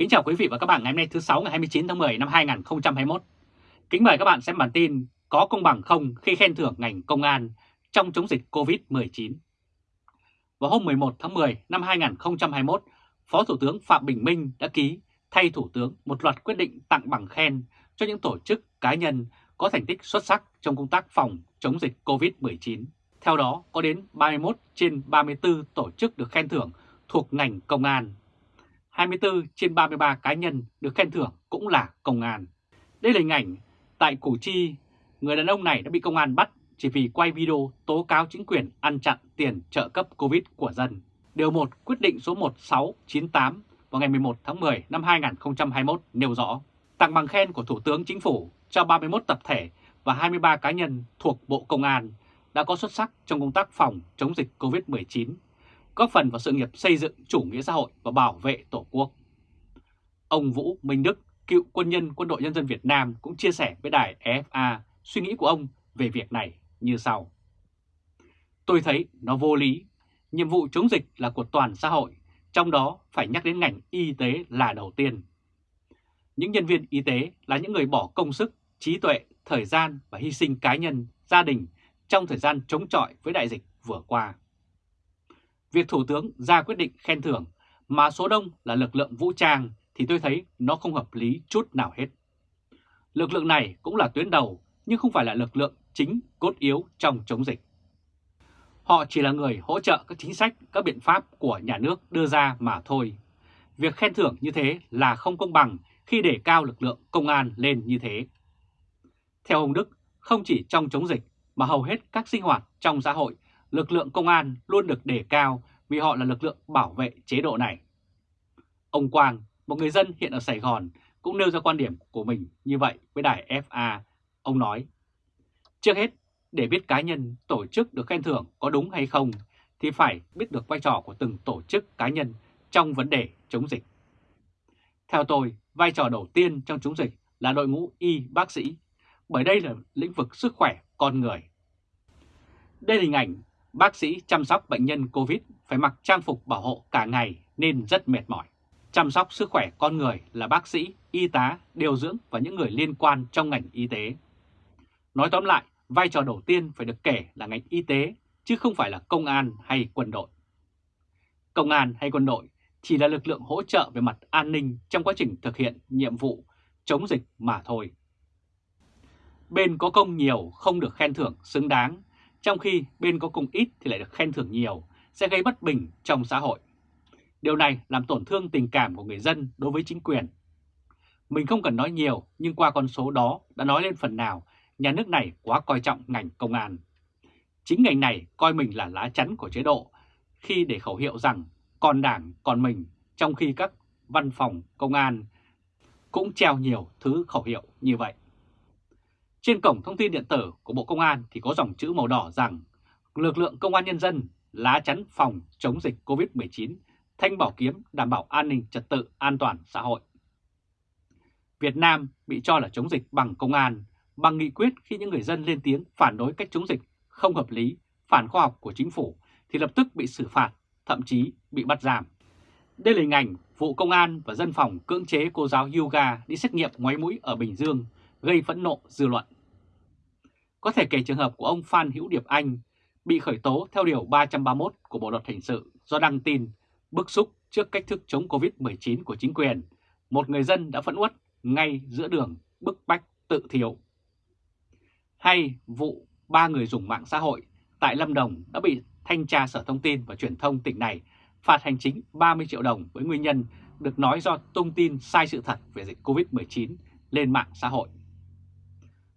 Kính chào quý vị và các bạn ngày hôm nay thứ 6 ngày 29 tháng 10 năm 2021. Kính mời các bạn xem bản tin có công bằng không khi khen thưởng ngành công an trong chống dịch COVID-19. Vào hôm 11 tháng 10 năm 2021, Phó Thủ tướng Phạm Bình Minh đã ký thay Thủ tướng một loạt quyết định tặng bằng khen cho những tổ chức cá nhân có thành tích xuất sắc trong công tác phòng chống dịch COVID-19. Theo đó, có đến 31 trên 34 tổ chức được khen thưởng thuộc ngành công an 24 trên 33 cá nhân được khen thưởng cũng là công an. Đây là hình ảnh tại Củ Chi, người đàn ông này đã bị công an bắt chỉ vì quay video tố cáo chính quyền ăn chặn tiền trợ cấp Covid của dân. Điều 1 quyết định số 1698 vào ngày 11 tháng 10 năm 2021 nêu rõ tặng bằng khen của Thủ tướng Chính phủ cho 31 tập thể và 23 cá nhân thuộc Bộ Công an đã có xuất sắc trong công tác phòng chống dịch COVID-19 góp phần vào sự nghiệp xây dựng chủ nghĩa xã hội và bảo vệ Tổ quốc. Ông Vũ Minh Đức, cựu quân nhân quân đội nhân dân Việt Nam cũng chia sẻ với đài EFA suy nghĩ của ông về việc này như sau. Tôi thấy nó vô lý, nhiệm vụ chống dịch là của toàn xã hội, trong đó phải nhắc đến ngành y tế là đầu tiên. Những nhân viên y tế là những người bỏ công sức, trí tuệ, thời gian và hy sinh cá nhân, gia đình trong thời gian chống chọi với đại dịch vừa qua việc Thủ tướng ra quyết định khen thưởng mà số đông là lực lượng vũ trang thì tôi thấy nó không hợp lý chút nào hết. Lực lượng này cũng là tuyến đầu nhưng không phải là lực lượng chính cốt yếu trong chống dịch. Họ chỉ là người hỗ trợ các chính sách, các biện pháp của nhà nước đưa ra mà thôi. Việc khen thưởng như thế là không công bằng khi để cao lực lượng công an lên như thế. Theo ông Đức, không chỉ trong chống dịch mà hầu hết các sinh hoạt trong xã hội lực lượng công an luôn được đề cao vì họ là lực lượng bảo vệ chế độ này. Ông Quang, một người dân hiện ở Sài Gòn, cũng nêu ra quan điểm của mình như vậy với đài FA. Ông nói, trước hết, để biết cá nhân, tổ chức được khen thưởng có đúng hay không, thì phải biết được vai trò của từng tổ chức cá nhân trong vấn đề chống dịch. Theo tôi, vai trò đầu tiên trong chống dịch là đội ngũ y bác sĩ, bởi đây là lĩnh vực sức khỏe con người. Đây là hình ảnh Bác sĩ chăm sóc bệnh nhân COVID phải mặc trang phục bảo hộ cả ngày nên rất mệt mỏi. Chăm sóc sức khỏe con người là bác sĩ, y tá, điều dưỡng và những người liên quan trong ngành y tế. Nói tóm lại, vai trò đầu tiên phải được kể là ngành y tế, chứ không phải là công an hay quân đội. Công an hay quân đội chỉ là lực lượng hỗ trợ về mặt an ninh trong quá trình thực hiện nhiệm vụ chống dịch mà thôi. Bên có công nhiều không được khen thưởng xứng đáng trong khi bên có công ít thì lại được khen thưởng nhiều, sẽ gây bất bình trong xã hội. Điều này làm tổn thương tình cảm của người dân đối với chính quyền. Mình không cần nói nhiều, nhưng qua con số đó đã nói lên phần nào nhà nước này quá coi trọng ngành công an. Chính ngành này coi mình là lá chắn của chế độ khi để khẩu hiệu rằng còn đảng còn mình, trong khi các văn phòng công an cũng treo nhiều thứ khẩu hiệu như vậy. Trên cổng thông tin điện tử của Bộ Công an thì có dòng chữ màu đỏ rằng lực lượng công an nhân dân lá chắn phòng chống dịch COVID-19, thanh bảo kiếm đảm bảo an ninh trật tự an toàn xã hội. Việt Nam bị cho là chống dịch bằng công an, bằng nghị quyết khi những người dân lên tiếng phản đối cách chống dịch không hợp lý, phản khoa học của chính phủ thì lập tức bị xử phạt, thậm chí bị bắt giam. Đây là hình ảnh vụ công an và dân phòng cưỡng chế cô giáo yoga đi xét nghiệm ngoáy mũi ở Bình Dương gây phẫn nộ, dư luận. Có thể kể trường hợp của ông Phan Hữu Điệp Anh bị khởi tố theo Điều 331 của Bộ Luật Hình sự do đăng tin bức xúc trước cách thức chống Covid-19 của chính quyền. Một người dân đã phẫn uất ngay giữa đường, bức bách tự thiểu. Hay vụ ba người dùng mạng xã hội tại Lâm Đồng đã bị Thanh tra Sở Thông tin và Truyền thông tỉnh này phạt hành chính 30 triệu đồng với nguyên nhân được nói do tung tin sai sự thật về dịch Covid-19 lên mạng xã hội.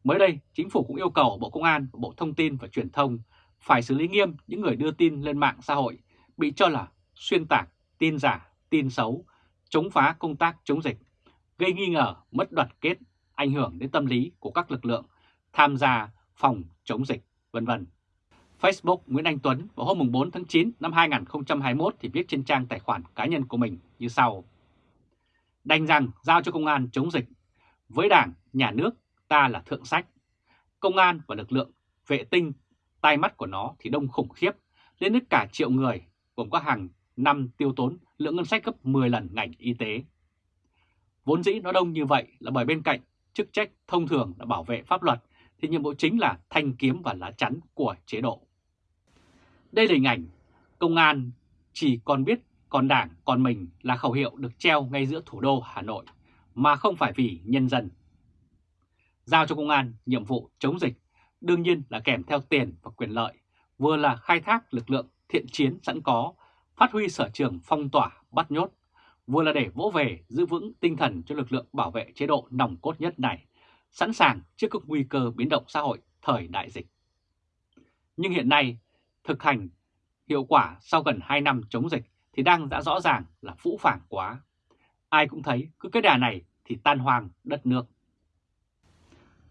Mới đây, chính phủ cũng yêu cầu Bộ Công an và Bộ Thông tin và Truyền thông phải xử lý nghiêm những người đưa tin lên mạng xã hội bị cho là xuyên tạc, tin giả, tin xấu, chống phá công tác chống dịch, gây nghi ngờ, mất đoàn kết, ảnh hưởng đến tâm lý của các lực lượng tham gia phòng chống dịch, vân vân. Facebook Nguyễn Anh Tuấn vào hôm 4 tháng 9 năm 2021 thì viết trên trang tài khoản cá nhân của mình như sau. Đành rằng giao cho công an chống dịch. Với đảng, nhà nước ta là thượng sách. Công an và lực lượng vệ tinh, tai mắt của nó thì đông khủng khiếp, lên đến cả triệu người, gồm có hàng năm tiêu tốn lượng ngân sách gấp 10 lần ngành y tế. Vốn dĩ nó đông như vậy là bởi bên cạnh chức trách thông thường là bảo vệ pháp luật thì nhiệm vụ chính là thanh kiếm và lá chắn của chế độ. Đây là hình ảnh công an chỉ còn biết còn đảng còn mình là khẩu hiệu được treo ngay giữa thủ đô Hà Nội mà không phải vì nhân dân. Giao cho công an nhiệm vụ chống dịch đương nhiên là kèm theo tiền và quyền lợi, vừa là khai thác lực lượng thiện chiến sẵn có, phát huy sở trường phong tỏa bắt nhốt, vừa là để vỗ về giữ vững tinh thần cho lực lượng bảo vệ chế độ nòng cốt nhất này, sẵn sàng trước các nguy cơ biến động xã hội thời đại dịch. Nhưng hiện nay, thực hành hiệu quả sau gần 2 năm chống dịch thì đang đã rõ ràng là phũ phàng quá. Ai cũng thấy cứ cái đà này thì tan hoang đất nước.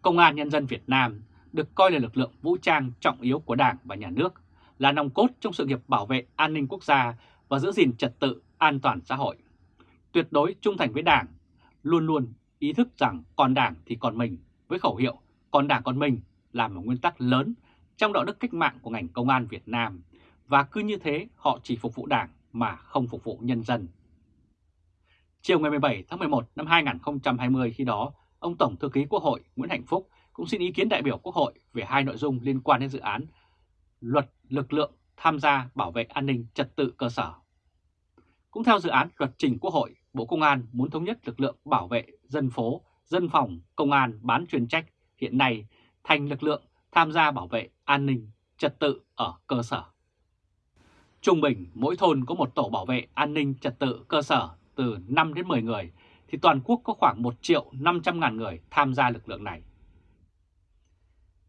Công an Nhân dân Việt Nam được coi là lực lượng vũ trang trọng yếu của Đảng và Nhà nước, là nòng cốt trong sự nghiệp bảo vệ an ninh quốc gia và giữ gìn trật tự an toàn xã hội. Tuyệt đối trung thành với Đảng, luôn luôn ý thức rằng còn Đảng thì còn mình với khẩu hiệu còn Đảng còn mình là một nguyên tắc lớn trong đạo đức cách mạng của ngành công an Việt Nam và cứ như thế họ chỉ phục vụ Đảng mà không phục vụ nhân dân. Chiều ngày 17 tháng 11 năm 2020 khi đó, ông Tổng Thư ký Quốc hội Nguyễn Hạnh Phúc cũng xin ý kiến đại biểu Quốc hội về hai nội dung liên quan đến dự án luật lực lượng tham gia bảo vệ an ninh trật tự cơ sở. Cũng theo dự án luật trình Quốc hội, Bộ Công an muốn thống nhất lực lượng bảo vệ dân phố, dân phòng, công an bán chuyên trách hiện nay thành lực lượng tham gia bảo vệ an ninh trật tự ở cơ sở. Trung bình mỗi thôn có một tổ bảo vệ an ninh trật tự cơ sở từ 5 đến 10 người thì toàn quốc có khoảng 1 triệu 500 ngàn người tham gia lực lượng này.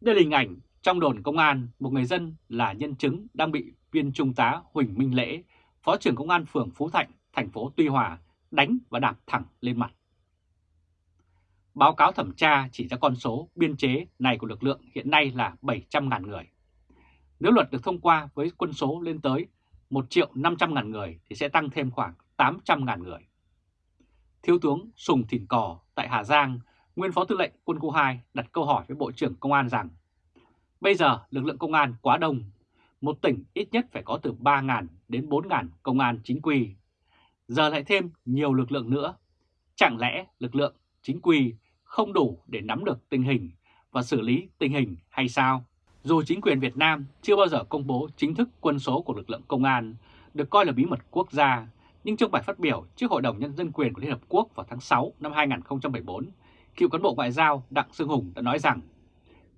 Đây là hình ảnh trong đồn công an, một người dân là nhân chứng đang bị viên trung tá Huỳnh Minh Lễ, Phó trưởng Công an phường Phú Thạnh, thành phố Tuy Hòa, đánh và đạp thẳng lên mặt. Báo cáo thẩm tra chỉ ra con số biên chế này của lực lượng hiện nay là 700.000 người. Nếu luật được thông qua với quân số lên tới 1 triệu 500 ngàn người thì sẽ tăng thêm khoảng 800 ngàn người. Thiếu tướng Sùng Thìn Cò tại Hà Giang nguyên Phó Tư lệnh Quân khu 2 đặt câu hỏi với Bộ trưởng Công an rằng Bây giờ lực lượng công an quá đông, một tỉnh ít nhất phải có từ 3.000 đến 4.000 công an chính quy. Giờ lại thêm nhiều lực lượng nữa. Chẳng lẽ lực lượng chính quy không đủ để nắm được tình hình và xử lý tình hình hay sao? Dù chính quyền Việt Nam chưa bao giờ công bố chính thức quân số của lực lượng công an, được coi là bí mật quốc gia, nhưng trong bài phát biểu trước Hội đồng Nhân dân quyền của Liên Hợp Quốc vào tháng 6 năm 2014, cựu cán bộ ngoại giao Đặng Sương Hùng đã nói rằng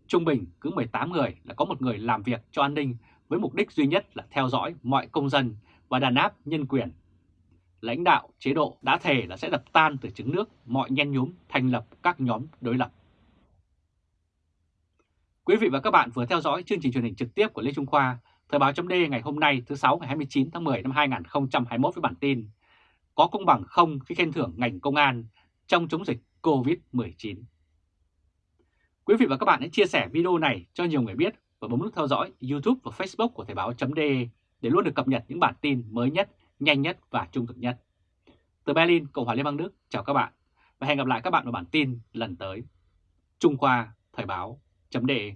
trung bình cứ 18 người là có một người làm việc cho an ninh với mục đích duy nhất là theo dõi mọi công dân và đàn áp nhân quyền. Lãnh đạo chế độ đã thề là sẽ đập tan từ trứng nước mọi nhen nhúm thành lập các nhóm đối lập. Quý vị và các bạn vừa theo dõi chương trình truyền hình trực tiếp của Lê Trung Khoa, Tờ báo chấm ngày hôm nay thứ 6 ngày 29 tháng 10 năm 2021 với bản tin Có công bằng không khi khen thưởng ngành công an trong chống dịch COVID-19. Quý vị và các bạn hãy chia sẻ video này cho nhiều người biết và bấm nút theo dõi YouTube và Facebook của Thời báo.de để luôn được cập nhật những bản tin mới nhất, nhanh nhất và trung thực nhất. Từ Berlin, Cộng hòa Liên bang Đức, chào các bạn và hẹn gặp lại các bạn vào bản tin lần tới. Trung Khoa Thời báo.de